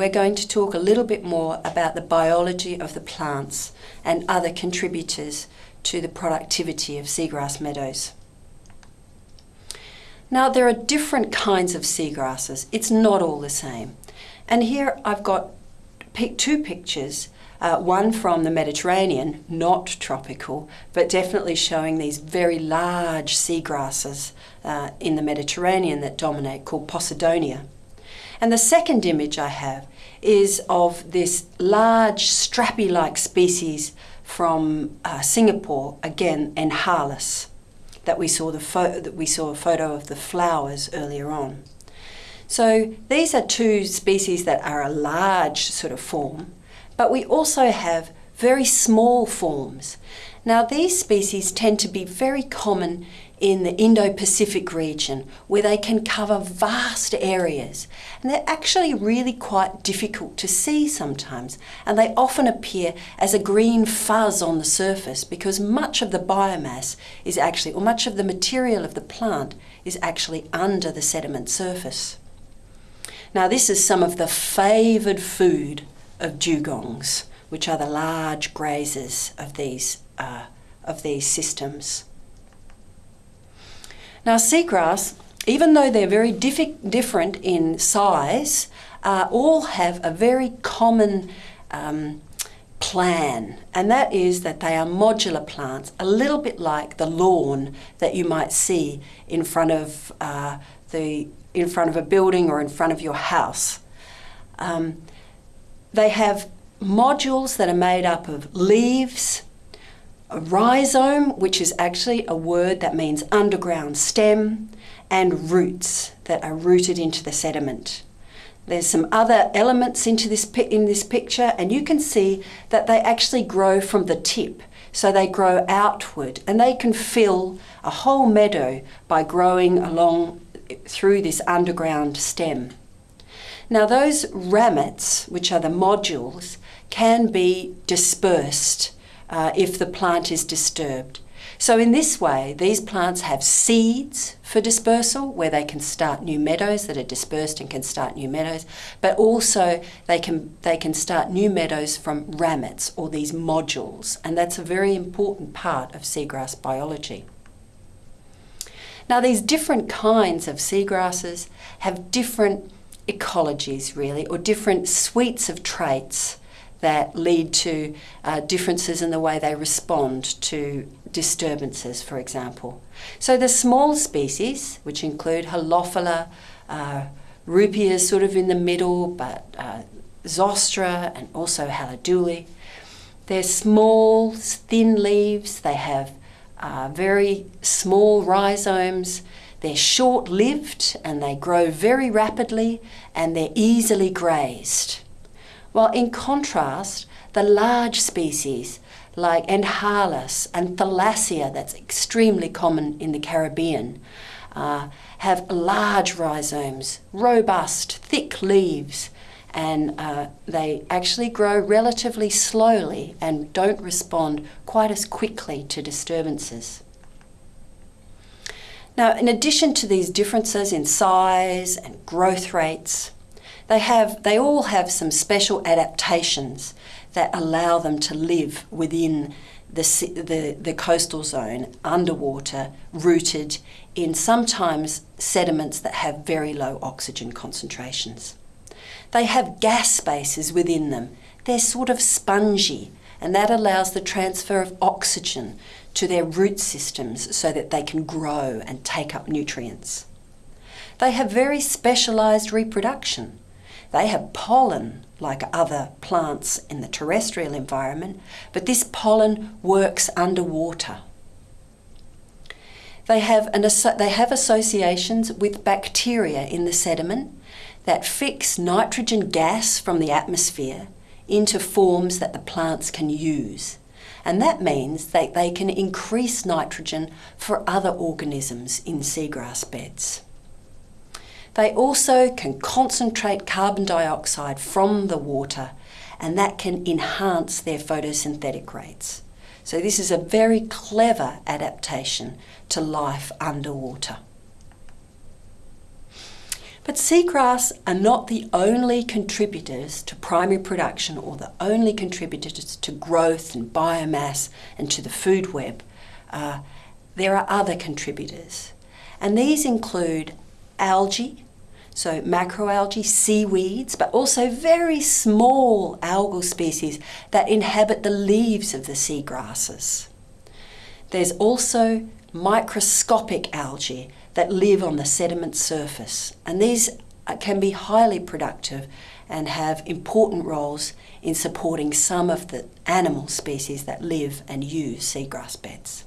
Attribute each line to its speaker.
Speaker 1: we're going to talk a little bit more about the biology of the plants and other contributors to the productivity of seagrass meadows. Now there are different kinds of seagrasses. It's not all the same. And here I've got two pictures, uh, one from the Mediterranean, not tropical, but definitely showing these very large seagrasses uh, in the Mediterranean that dominate called Posidonia. And the second image I have is of this large strappy-like species from uh, Singapore, again, Enhalus, that we saw the that we saw a photo of the flowers earlier on. So these are two species that are a large sort of form, but we also have very small forms. Now these species tend to be very common in the Indo-Pacific region where they can cover vast areas and they're actually really quite difficult to see sometimes and they often appear as a green fuzz on the surface because much of the biomass is actually or much of the material of the plant is actually under the sediment surface. Now this is some of the favoured food of dugongs which are the large grazers of these, uh, of these systems. Now seagrass, even though they're very different in size, uh, all have a very common um, plan, and that is that they are modular plants, a little bit like the lawn that you might see in front of uh, the in front of a building or in front of your house. Um, they have modules that are made up of leaves, a rhizome, which is actually a word that means underground stem, and roots that are rooted into the sediment. There's some other elements into this in this picture and you can see that they actually grow from the tip. So they grow outward and they can fill a whole meadow by growing along through this underground stem. Now those ramets, which are the modules, can be dispersed uh, if the plant is disturbed. So in this way, these plants have seeds for dispersal, where they can start new meadows that are dispersed and can start new meadows, but also they can, they can start new meadows from ramets, or these modules, and that's a very important part of seagrass biology. Now these different kinds of seagrasses have different ecologies really, or different suites of traits that lead to uh, differences in the way they respond to disturbances, for example. So the small species, which include Halophila, uh, Ruppia sort of in the middle, but uh, Zostera and also Halodule, they're small, thin leaves, they have uh, very small rhizomes, they're short-lived and they grow very rapidly and they're easily grazed. While in contrast, the large species like Enhalus and Thalassia, that's extremely common in the Caribbean, uh, have large rhizomes, robust, thick leaves, and uh, they actually grow relatively slowly and don't respond quite as quickly to disturbances. Now, in addition to these differences in size and growth rates, they, have, they all have some special adaptations that allow them to live within the, the, the coastal zone, underwater, rooted in sometimes sediments that have very low oxygen concentrations. They have gas spaces within them. They're sort of spongy, and that allows the transfer of oxygen to their root systems so that they can grow and take up nutrients. They have very specialised reproduction. They have pollen like other plants in the terrestrial environment, but this pollen works underwater. They have, an, they have associations with bacteria in the sediment that fix nitrogen gas from the atmosphere into forms that the plants can use. And that means that they can increase nitrogen for other organisms in seagrass beds. They also can concentrate carbon dioxide from the water and that can enhance their photosynthetic rates. So this is a very clever adaptation to life underwater. But seagrass are not the only contributors to primary production or the only contributors to growth and biomass and to the food web. Uh, there are other contributors, and these include algae, so macroalgae, seaweeds, but also very small algal species that inhabit the leaves of the seagrasses. There's also microscopic algae that live on the sediment surface, and these can be highly productive and have important roles in supporting some of the animal species that live and use seagrass beds.